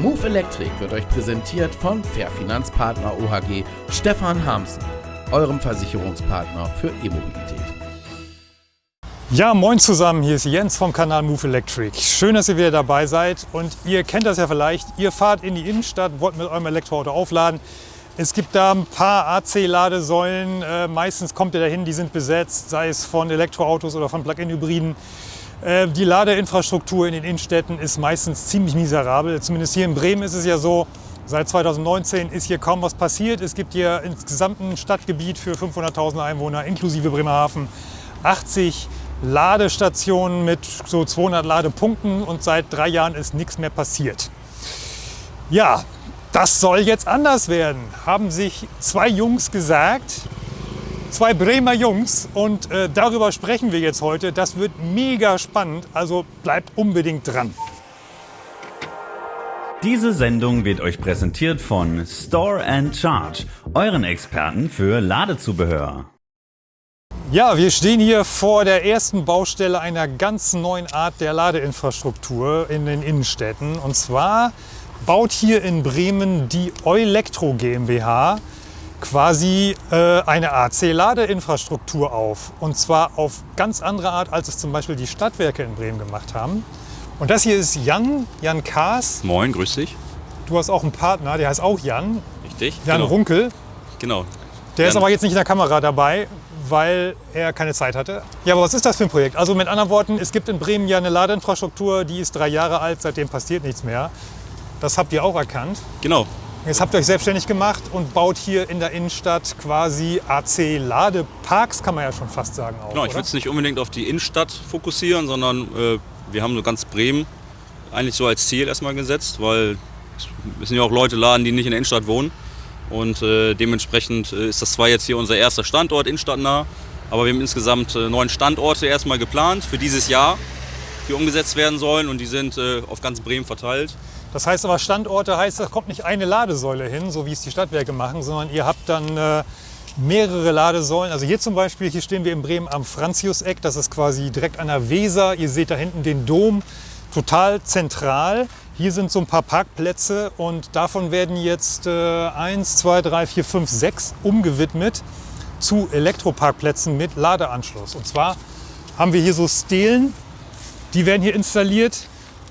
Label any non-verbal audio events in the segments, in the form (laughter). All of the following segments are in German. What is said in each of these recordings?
Move Electric wird euch präsentiert von Fair Finanzpartner OHG Stefan Hamsen, eurem Versicherungspartner für E-Mobilität. Ja, moin zusammen, hier ist Jens vom Kanal Move Electric. Schön, dass ihr wieder dabei seid und ihr kennt das ja vielleicht, ihr fahrt in die Innenstadt, wollt mit eurem Elektroauto aufladen. Es gibt da ein paar AC-Ladesäulen, äh, meistens kommt ihr dahin, die sind besetzt, sei es von Elektroautos oder von Plug-in-Hybriden. Äh, die Ladeinfrastruktur in den Innenstädten ist meistens ziemlich miserabel. Zumindest hier in Bremen ist es ja so, seit 2019 ist hier kaum was passiert. Es gibt hier insgesamt ein Stadtgebiet für 500.000 Einwohner inklusive Bremerhaven 80 Ladestationen mit so 200 Ladepunkten und seit drei Jahren ist nichts mehr passiert. Ja, das soll jetzt anders werden, haben sich zwei Jungs gesagt, zwei Bremer Jungs und äh, darüber sprechen wir jetzt heute. Das wird mega spannend, also bleibt unbedingt dran. Diese Sendung wird euch präsentiert von Store and Charge, euren Experten für Ladezubehör. Ja, wir stehen hier vor der ersten Baustelle einer ganz neuen Art der Ladeinfrastruktur in den Innenstädten. Und zwar baut hier in Bremen die Eulektro GmbH quasi äh, eine AC-Ladeinfrastruktur auf. Und zwar auf ganz andere Art, als es zum Beispiel die Stadtwerke in Bremen gemacht haben. Und das hier ist Jan, Jan Kaas. Moin, grüß dich. Du hast auch einen Partner, der heißt auch Jan. Richtig. Jan genau. Runkel. Genau. Der Jan. ist aber jetzt nicht in der Kamera dabei, weil er keine Zeit hatte. Ja, aber was ist das für ein Projekt? Also mit anderen Worten, es gibt in Bremen ja eine Ladeinfrastruktur, die ist drei Jahre alt, seitdem passiert nichts mehr. Das habt ihr auch erkannt. Genau. Jetzt habt ihr euch selbstständig gemacht und baut hier in der Innenstadt quasi AC-Ladeparks, kann man ja schon fast sagen. Auch, Genau, ich würde es nicht unbedingt auf die Innenstadt fokussieren, sondern äh, wir haben so ganz Bremen eigentlich so als Ziel erstmal gesetzt, weil es müssen ja auch Leute laden, die nicht in der Innenstadt wohnen. Und äh, dementsprechend äh, ist das zwar jetzt hier unser erster Standort innenstadtnah, aber wir haben insgesamt äh, neun Standorte erstmal geplant für dieses Jahr, die umgesetzt werden sollen und die sind äh, auf ganz Bremen verteilt. Das heißt aber Standorte heißt, da kommt nicht eine Ladesäule hin, so wie es die Stadtwerke machen, sondern ihr habt dann äh, mehrere Ladesäulen. Also hier zum Beispiel, hier stehen wir in Bremen am Franziuseck, das ist quasi direkt an der Weser. Ihr seht da hinten den Dom, total zentral. Hier sind so ein paar Parkplätze und davon werden jetzt äh, 1, 2, 3, 4, 5, 6 umgewidmet zu Elektroparkplätzen mit Ladeanschluss. Und zwar haben wir hier so Stelen, die werden hier installiert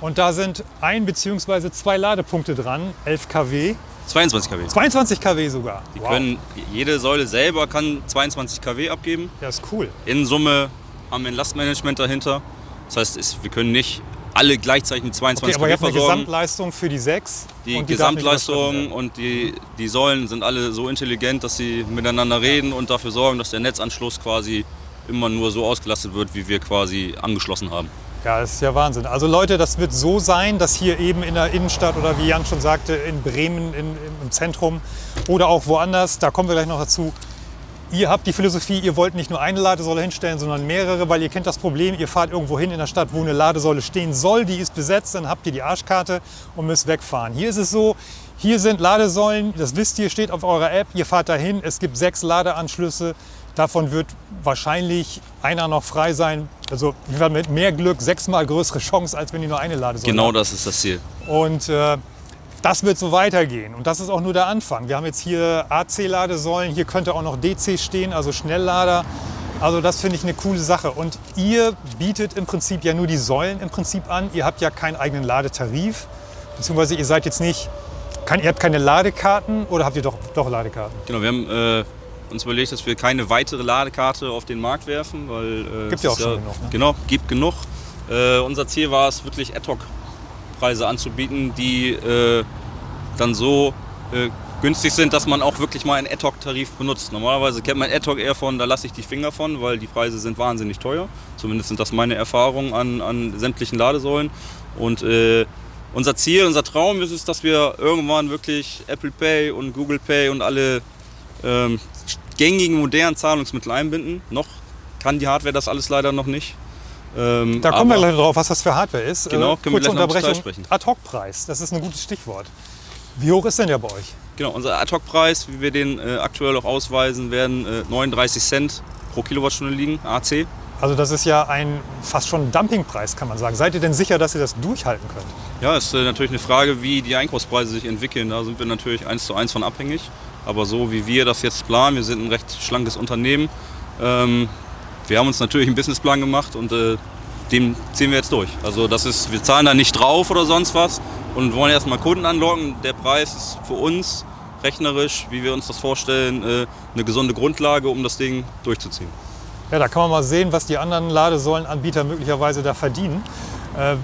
und da sind ein bzw. zwei Ladepunkte dran, 11 kW, 22 kW. 22 kW sogar. Die Wow. können, jede Säule selber kann 22 kW abgeben. Ja, ist cool. In Summe haben wir ein Lastmanagement dahinter. Das heißt, es, wir können nicht alle gleichzeitig mit 22 Okay, aber kW eine versorgen. Gesamtleistung für die 6. Die die Gesamtleistung und die, die Säulen sind alle so intelligent, dass sie miteinander reden und dafür sorgen, dass der Netzanschluss quasi immer nur so ausgelastet wird, wie wir quasi angeschlossen haben. Ja, das ist ja Wahnsinn. Also Leute, das wird so sein, dass hier eben in der Innenstadt oder wie Jan schon sagte, in Bremen in, im Zentrum oder auch woanders, da kommen wir gleich noch dazu, Ihr habt die Philosophie, ihr wollt nicht nur eine Ladesäule hinstellen, sondern mehrere, weil ihr kennt das Problem, ihr fahrt irgendwo hin in der Stadt, wo eine Ladesäule stehen soll, die ist besetzt, dann habt ihr die Arschkarte und müsst wegfahren. Hier ist es so, hier sind Ladesäulen, das wisst ihr, steht auf eurer App, ihr fahrt dahin, es gibt sechs Ladeanschlüsse, davon wird wahrscheinlich einer noch frei sein. Also wir haben mit mehr Glück sechsmal größere Chance, als wenn ihr nur eine Ladesäule Genau das ist das Ziel. Und äh, das wird so weitergehen. Und das ist auch nur der Anfang. Wir haben jetzt hier AC-Ladesäulen, hier könnte auch noch DC stehen, also Schnelllader. Also das finde ich eine coole Sache. Und ihr bietet im Prinzip ja nur die Säulen im Prinzip an. Ihr habt ja keinen eigenen Ladetarif. Beziehungsweise ihr seid jetzt nicht, kein, ihr habt keine Ladekarten oder habt ihr doch, doch Ladekarten? Genau, wir haben äh, uns überlegt, dass wir keine weitere Ladekarte auf den Markt werfen, weil äh, Gibt es ja auch schon genug, ne? Genau, gibt genug. Äh, unser Ziel war es wirklich Ad-Hoc-Preise anzubieten, die äh, dann so äh, günstig sind, dass man auch wirklich mal einen Ad-Hoc-Tarif benutzt. Normalerweise kennt man Ad-Hoc eher von, da lasse ich die Finger von, weil die Preise sind wahnsinnig teuer. Zumindest sind das meine Erfahrungen an, an sämtlichen Ladesäulen. Und äh, unser Ziel, unser Traum ist es, dass wir irgendwann wirklich Apple Pay und Google Pay und alle ähm, gängigen modernen Zahlungsmittel einbinden. Noch kann die Hardware das alles leider noch nicht. Ähm, Da kommen wir gleich drauf, was das für Hardware ist. Genau, Äh, können wir kurze gleich noch im Detail Unterbrechung. sprechen. Ad-Hoc-Preis, das ist ein gutes Stichwort. Wie hoch ist denn der bei euch? Genau, unser Ad-Hoc-Preis, wie wir den äh, aktuell auch ausweisen, werden äh, 39 Cent pro Kilowattstunde liegen, AC. Also das ist ja ein fast schon Dumpingpreis, kann man sagen. Seid ihr denn sicher, dass ihr das durchhalten könnt? Ja, ist äh, natürlich eine Frage, wie die Einkaufspreise sich entwickeln. Da sind wir natürlich eins zu eins von abhängig. Aber so wie wir das jetzt planen, wir sind ein recht schlankes Unternehmen. Ähm, wir haben uns natürlich einen Businessplan gemacht und äh, dem ziehen wir jetzt durch. Also das ist, wir zahlen da nicht drauf oder sonst was und wollen erstmal Kunden anlocken. Der Preis ist für uns rechnerisch, wie wir uns das vorstellen, äh, eine gesunde Grundlage, um das Ding durchzuziehen. Ja, da kann man mal sehen, was die anderen Ladesäulenanbieter möglicherweise da verdienen. Äh,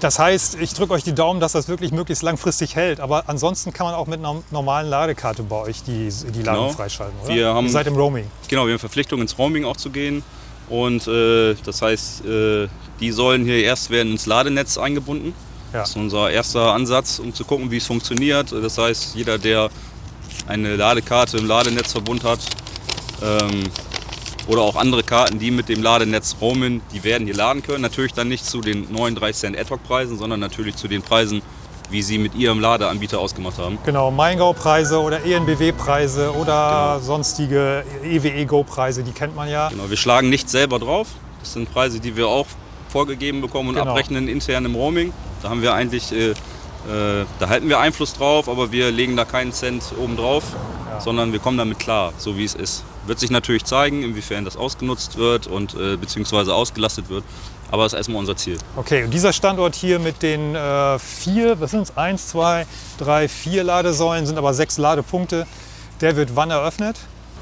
Das heißt, ich drücke euch die Daumen, dass das wirklich möglichst langfristig hält. Aber ansonsten kann man auch mit einer normalen Ladekarte bei euch die, die Ladung Genau. freischalten, oder? Wir haben- Ihr seid im Roaming. Genau, wir haben Verpflichtung ins Roaming auch zu gehen. Und äh, das heißt, äh, die sollen hier erst werden ins Ladenetz eingebunden. Ja. Das ist unser erster Ansatz, um zu gucken, wie es funktioniert. Das heißt, jeder, der eine Ladekarte im Ladenetzverbund hat ähm, oder auch andere Karten, die mit dem Ladenetz roamen, die werden hier laden können. Natürlich dann nicht zu den 39 Cent Ad-Hoc-Preisen, sondern natürlich zu den Preisen, wie sie mit ihrem Ladeanbieter ausgemacht haben. Genau, Maingau-Preise oder ENBW-Preise oder Genau. sonstige EWE-Go-Preise, die kennt man ja. Genau, wir schlagen nicht selber drauf. Das sind Preise, die wir auch vorgegeben bekommen und Genau. abrechnen intern im Roaming. Da haben wir eigentlich, äh, äh, da halten wir Einfluss drauf, aber wir legen da keinen Cent oben drauf, sondern wir kommen damit klar, so wie es ist. Wird sich natürlich zeigen, inwiefern das ausgenutzt wird und äh, beziehungsweise ausgelastet wird. Aber das ist erstmal unser Ziel. Okay, und dieser Standort hier mit den äh, vier, was sind es? Eins, zwei, drei, vier Ladesäulen, sind aber sechs Ladepunkte. Der wird wann eröffnet?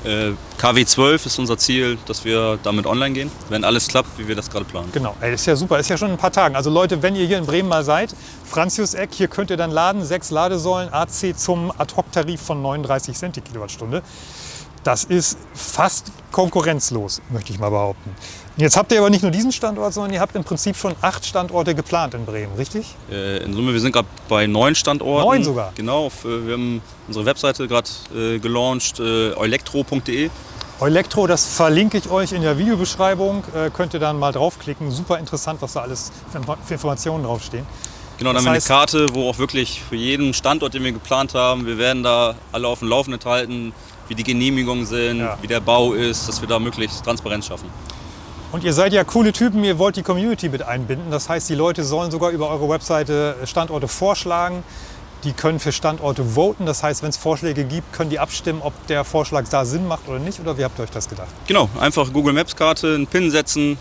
Äh, KW 12 ist unser Ziel, dass wir damit online gehen, wenn alles klappt, wie wir das gerade planen. Genau, ey, ist ja super, ist ja schon in ein paar Tagen. Also Leute, wenn ihr hier in Bremen mal seid, Franzius Eck, hier könnt ihr dann laden, sechs Ladesäulen, AC zum Ad-Hoc-Tarif von 39 Cent die Kilowattstunde. Das ist fast konkurrenzlos, möchte ich mal behaupten. Jetzt habt ihr aber nicht nur diesen Standort, sondern ihr habt im Prinzip schon acht Standorte geplant in Bremen, richtig? Äh, in Summe, wir sind gerade bei neun Standorten. Neun sogar? Genau, wir haben unsere Webseite gerade äh, gelauncht, äh, elektro.de. Elektro, das verlinke ich euch in der Videobeschreibung. Äh, könnt ihr dann mal draufklicken. Super interessant, was da alles für für Informationen draufstehen. Genau, dann Das haben wir eine Karte, wo auch wirklich für jeden Standort, den wir geplant haben, wir werden da alle auf dem Laufenden halten, wie die Genehmigungen sind, Ja. wie der Bau ist, dass wir da möglichst Transparenz schaffen. Und ihr seid ja coole Typen, ihr wollt die Community mit einbinden. Das heißt, die Leute sollen sogar über eure Webseite Standorte vorschlagen. Die können für Standorte voten. Das heißt, wenn es Vorschläge gibt, können die abstimmen, ob der Vorschlag da Sinn macht oder nicht. Oder wie habt ihr euch das gedacht? Genau, einfach Google Maps Karte, einen Pin setzen,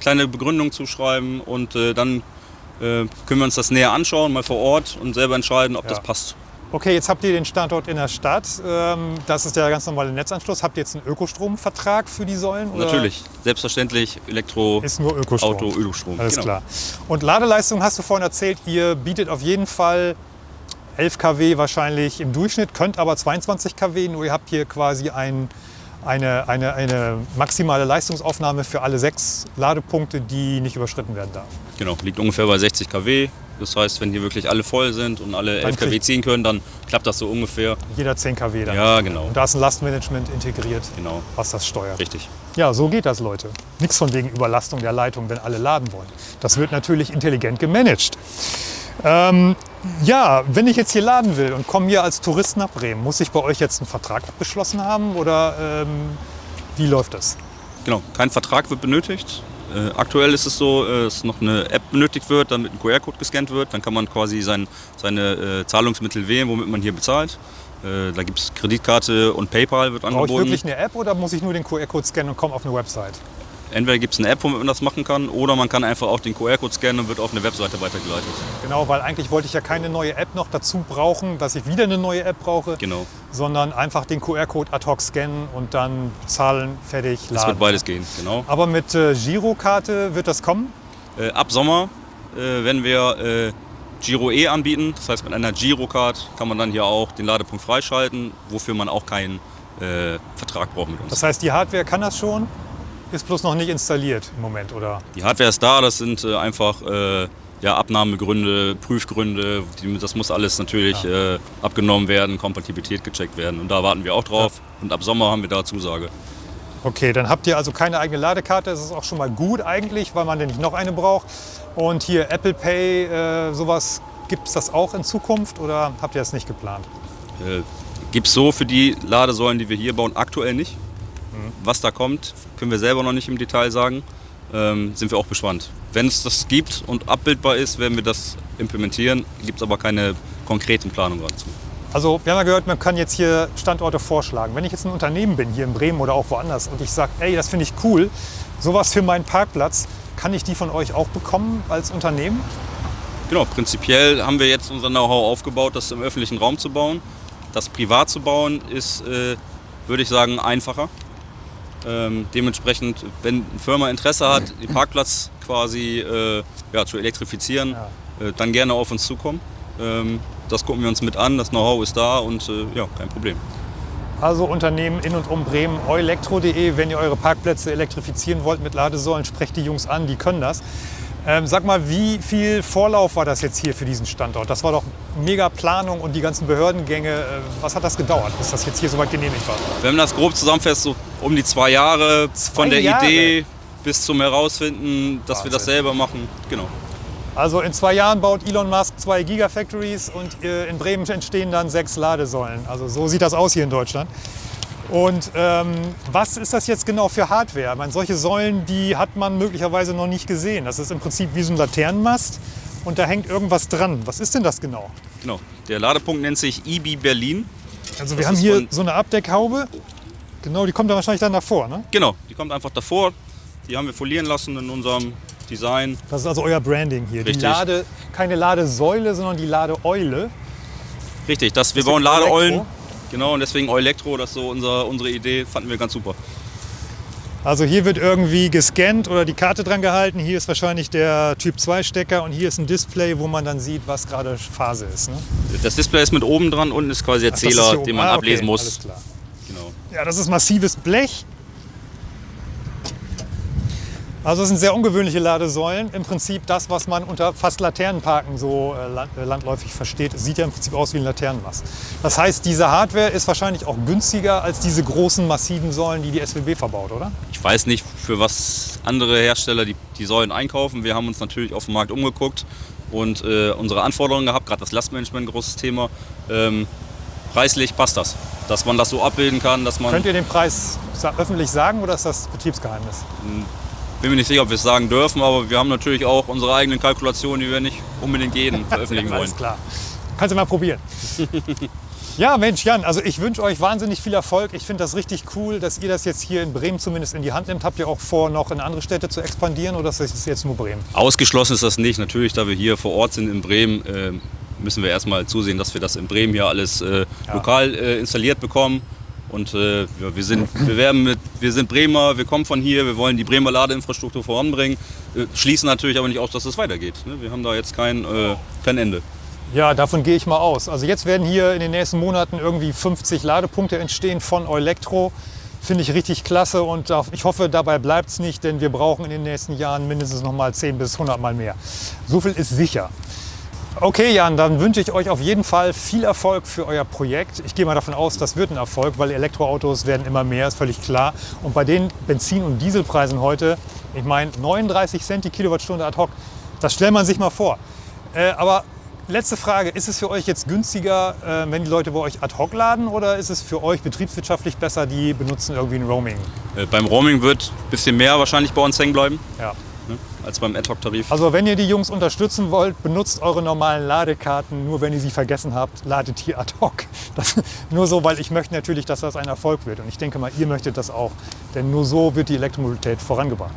kleine Begründung zuschreiben und äh, dann äh, können wir uns das näher anschauen, mal vor Ort und selber entscheiden, ob Ja. das passt. Okay, jetzt habt ihr den Standort in der Stadt. Ähm, Das ist der ganz normale Netzanschluss. Habt ihr jetzt einen Ökostromvertrag für die Säulen? oder Natürlich, selbstverständlich Elektro, Ist nur Ökostrom. Auto, Ölstrom. Alles Genau. klar. Und Ladeleistung hast du vorhin erzählt, ihr bietet auf jeden Fall 11 kW wahrscheinlich im Durchschnitt, könnt aber 22 kW, nur ihr habt hier quasi ein, eine, eine, eine maximale Leistungsaufnahme für alle sechs Ladepunkte, die nicht überschritten werden darf. Genau, liegt ungefähr bei 60 kW. Das heißt, wenn hier wirklich alle voll sind und alle 11 kW ziehen können, dann klappt das so ungefähr. Jeder 10 kW dann. Ja, genau. Und da ist ein Lastmanagement integriert, Genau, was das steuert. richtig. Ja, so geht das, Leute. Nichts von wegen Überlastung der Leitung, wenn alle laden wollen. Das wird natürlich intelligent gemanagt. Ähm, ja, wenn ich jetzt hier laden will und komme hier als Tourist nach Bremen, muss ich bei euch jetzt einen Vertrag abgeschlossen haben oder ähm, wie läuft das? Genau, kein Vertrag wird benötigt. Äh, aktuell ist es so, äh, dass noch eine App benötigt wird, damit ein QR-Code gescannt wird. Dann kann man quasi sein, seine äh, Zahlungsmittel wählen, womit man hier bezahlt. Äh, da gibt es Kreditkarte und PayPal wird Brauche ich angeboten. wirklich eine App oder muss ich nur den QR-Code scannen und komme auf eine Website? Entweder gibt es eine App, womit man das machen kann, oder man kann einfach auch den QR-Code scannen und wird auf eine Webseite weitergeleitet. Genau, weil eigentlich wollte ich ja keine neue App noch dazu brauchen, dass ich wieder eine neue App brauche, Genau, sondern einfach den QR-Code ad hoc scannen und dann zahlen, fertig, das laden. wird beides gehen. Genau. Aber mit äh, Girokarte wird das kommen? Äh, ab Sommer äh, werden wir äh, Giro E anbieten. Das heißt, mit einer Girocard kann man dann hier auch den Ladepunkt freischalten, wofür man auch keinen äh, Vertrag braucht mit uns. Das heißt, die Hardware kann das schon, ist bloß noch nicht installiert im Moment, oder? Die Hardware ist da, das sind äh, einfach äh, ja, Abnahmegründe, Prüfgründe. Die, das muss alles natürlich äh, abgenommen werden, Kompatibilität gecheckt werden. Und da warten wir auch drauf. Und ab Sommer haben wir da Zusage. Okay, dann habt ihr also keine eigene Ladekarte. Das ist auch schon mal gut eigentlich, weil man dann nicht noch eine braucht. Und hier Apple Pay, äh, sowas, gibt es das auch in Zukunft oder habt ihr das nicht geplant? Äh, Gibt es so für die Ladesäulen, die wir hier bauen, aktuell nicht. Was da kommt, können wir selber noch nicht im Detail sagen. ähm, sind wir auch gespannt. Wenn es das gibt und abbildbar ist, werden wir das implementieren. Gibt es aber keine konkreten Planungen dazu. Also wir haben ja gehört, man kann jetzt hier Standorte vorschlagen. Wenn ich jetzt ein Unternehmen bin, hier in Bremen oder auch woanders, und ich sage, ey, das finde ich cool, sowas für meinen Parkplatz, kann ich die von euch auch bekommen als Unternehmen? Genau, prinzipiell haben wir jetzt unser Know-how aufgebaut, das im öffentlichen Raum zu bauen. Das privat zu bauen ist, äh, würde ich sagen, einfacher. Ähm, dementsprechend, wenn eine Firma Interesse hat, den Parkplatz quasi äh, ja, zu elektrifizieren, Ja. äh, dann gerne auf uns zukommen. Ähm, das gucken wir uns mit an, das Know-how ist da und äh, ja, kein Problem. Also Unternehmen in und um Bremen, euelektro.de, wenn ihr eure Parkplätze elektrifizieren wollt mit Ladesäulen, sprecht die Jungs an, die können das. Ähm, sag mal, wie viel Vorlauf war das jetzt hier für diesen Standort? Das war doch mega Planung und die ganzen Behördengänge. Äh, was hat das gedauert, bis das jetzt hier soweit genehmigt war? Wenn man das grob zusammenfasst, so um die zwei Jahre von der Jahre? Idee bis zum Herausfinden, dass wir das Wahnsinn. selber machen. Genau. Also in zwei Jahren baut Elon Musk zwei Gigafactories und äh, in Bremen entstehen dann sechs Ladesäulen. Also so sieht das aus hier in Deutschland. Und ähm, was ist das jetzt genau für Hardware? Ich meine, solche Säulen, die hat man möglicherweise noch nicht gesehen. Das ist im Prinzip wie so ein Laternenmast und da hängt irgendwas dran. Was ist denn das genau? genau. Der Ladepunkt nennt sich EB Berlin. Also wir Das haben hier so eine Abdeckhaube. Genau, die kommt dann wahrscheinlich dann davor. Ne? Genau, die kommt einfach davor. Die haben wir folieren lassen in unserem Design. Das ist also euer Branding hier. Die Richtig. Lade, keine Ladesäule, sondern die Ladeeule. Richtig, das, wir bauen. Ladeeulen. Genau, und deswegen Elektro, das ist so unser, unsere Idee, fanden wir ganz super. Also hier wird irgendwie gescannt oder die Karte dran gehalten. Hier ist wahrscheinlich der Typ 2 Stecker und hier ist ein Display, wo man dann sieht, was gerade Phase ist. Ne? Das Display ist mit oben dran, unten ist quasi der Ach, Zähler, den man Ah, okay, ablesen muss. Alles klar. Genau. Ja, das ist massives Blech. Also es sind sehr ungewöhnliche Ladesäulen. Im Prinzip das, was man unter fast Laternenparken so äh, äh, landläufig versteht, Es sieht ja im Prinzip aus wie ein Laternenmast. Das heißt, diese Hardware ist wahrscheinlich auch günstiger als diese großen massiven Säulen, die die SWB verbaut, oder? Ich weiß nicht, für was andere Hersteller die, die Säulen einkaufen. Wir haben uns natürlich auf dem Markt umgeguckt und äh, unsere Anforderungen gehabt, gerade das Lastmanagement, ein großes Thema. Ähm, preislich passt das, dass man das so abbilden kann, dass man, Könnt ihr den Preis öffentlich sagen oder ist das Betriebsgeheimnis? Bin mir nicht sicher, ob wir es sagen dürfen, aber wir haben natürlich auch unsere eigenen Kalkulationen, die wir nicht unbedingt jedem (laughs) veröffentlichen wollen. Alles klar. Kannst du mal probieren. (laughs) ja, Mensch, Jan, also ich wünsche euch wahnsinnig viel Erfolg. Ich finde das richtig cool, dass ihr das jetzt hier in Bremen zumindest in die Hand nimmt. Habt ihr auch vor, noch in andere Städte zu expandieren oder ist das jetzt nur Bremen? Ausgeschlossen ist das nicht. Natürlich, da wir hier vor Ort sind in Bremen, äh, müssen wir erstmal zusehen, dass wir das in Bremen hier alles äh, lokal äh, installiert bekommen. Und äh, ja, wir, sind, wir, werden mit, wir sind Bremer, wir kommen von hier, wir wollen die Bremer Ladeinfrastruktur voranbringen. Äh, schließen natürlich aber nicht aus, dass es weitergeht. Ne? Wir haben da jetzt kein, äh, kein Ende. Ja, davon gehe ich mal aus. Also jetzt werden hier in den nächsten Monaten irgendwie 50 Ladepunkte entstehen von Eulektro. Finde ich richtig klasse und ich hoffe, dabei bleibt es nicht, denn wir brauchen in den nächsten Jahren mindestens noch mal 10 bis 100 Mal mehr. So viel ist sicher. Okay, Jan, dann wünsche ich euch auf jeden Fall viel Erfolg für euer Projekt. Ich gehe mal davon aus, das wird ein Erfolg, weil Elektroautos werden immer mehr, ist völlig klar. Und bei den Benzin- und Dieselpreisen heute, ich meine 39 Cent die Kilowattstunde ad hoc, das stellt man sich mal vor. Äh, aber letzte Frage, ist es für euch jetzt günstiger, äh, wenn die Leute bei euch ad hoc laden oder ist es für euch betriebswirtschaftlich besser, die benutzen irgendwie ein Roaming? Äh, beim Roaming wird ein bisschen mehr wahrscheinlich bei uns hängen bleiben Ja. Ne? als beim Ad-Hoc-Tarif. Also wenn ihr die Jungs unterstützen wollt, benutzt eure normalen Ladekarten. Nur wenn ihr sie vergessen habt, ladet hier ad hoc. (laughs) Das, nur so, weil ich möchte natürlich, dass das ein Erfolg wird. Und ich denke mal, ihr möchtet das auch. Denn nur so wird die Elektromobilität vorangebracht.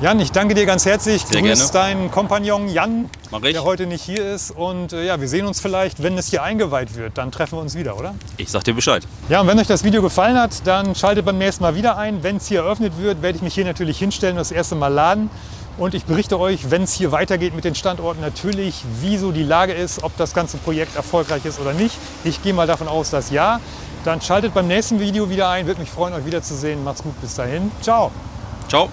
Jan, ich danke dir ganz herzlich. Sehr Grüß gerne. deinen Kompagnon Jan, der heute nicht hier ist. Und äh, ja, wir sehen uns vielleicht, wenn es hier eingeweiht wird. Dann treffen wir uns wieder, oder? Ich sag dir Bescheid. Ja, und wenn euch das Video gefallen hat, dann schaltet beim nächsten Mal wieder ein. Wenn es hier eröffnet wird, werde ich mich hier natürlich hinstellen und das erste Mal laden. Und ich berichte euch, wenn es hier weitergeht mit den Standorten, natürlich, wie so die Lage ist, ob das ganze Projekt erfolgreich ist oder nicht. Ich gehe mal davon aus, dass ja. Dann schaltet beim nächsten Video wieder ein. Würde mich freuen, euch wiederzusehen. Macht's gut, bis dahin. Ciao. Ciao.